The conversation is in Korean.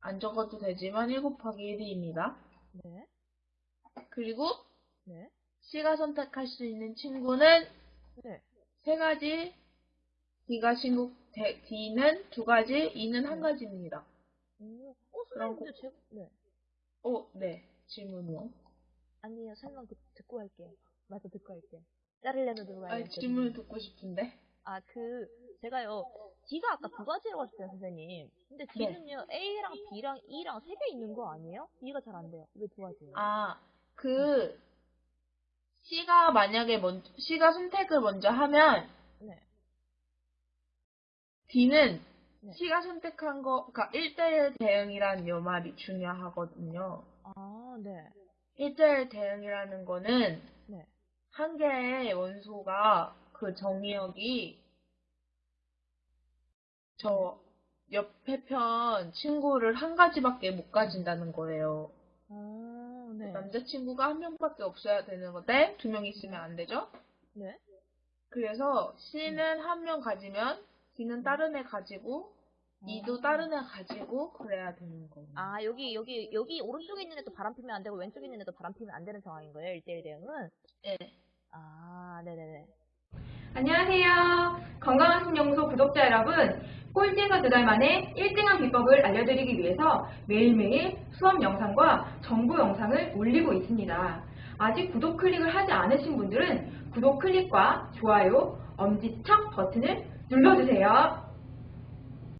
안 적어도 되지만 1 곱하기 1입니다. 네. 그리고 네. C가 선택할 수 있는 친구는 네. 세 가지, D가 친구, 대- D는 두 가지, E는 한 네. 가지입니다. 음, 어, 선생님, 제, 네. 오, 네. 질문이요. 아니요, 설명 듣, 듣고 할게요. 맞아, 듣고 할게요. 자르려면 들어가야 아, 돼. 질문을 듣고 싶은데. 아, 그, 제가요, D가 아까 두 가지라고 하셨어요, 선생님. 근데 네. D는요, A랑 B랑 E랑 세 개 있는 거 아니에요? B가 잘 안 돼요. 왜 두 가지예요? 아, 그, C가 만약에 먼저, C가 선택을 먼저 하면, 네. D는 네. C가 선택한 거, 그니까 1대1 대응이라는 요 말이 중요하거든요. 아, 네. 1대1 대응이라는 거는 네. 한 개의 원소가 그 정의역이 저 옆에 편 친구를 한 가지밖에 못 가진다는 거예요. 아, 네. 남자친구가 한 명밖에 없어야 되는 건데 두 명 있으면 안 되죠? 네. 그래서 C는 한명 가지면 D는 다른 애 가지고 E도 아. 다른 애 가지고 그래야 되는 거예요. 아, 여기, 여기, 여기 오른쪽에 있는 애도 바람 피면 안 되고 왼쪽에 있는 애도 바람 피면 안 되는 상황인 거예요, 1대1 대응은? 네. 아, 네네네. 안녕하세요. 건강한 신영소 구독자 여러분. 꼴찌에서 두 달 만에 1등한 비법을 알려드리기 위해서 매일매일 수업 영상과 정보 영상을 올리고 있습니다. 아직 구독 클릭을 하지 않으신 분들은 구독 클릭과 좋아요, 엄지척 버튼을 눌러주세요.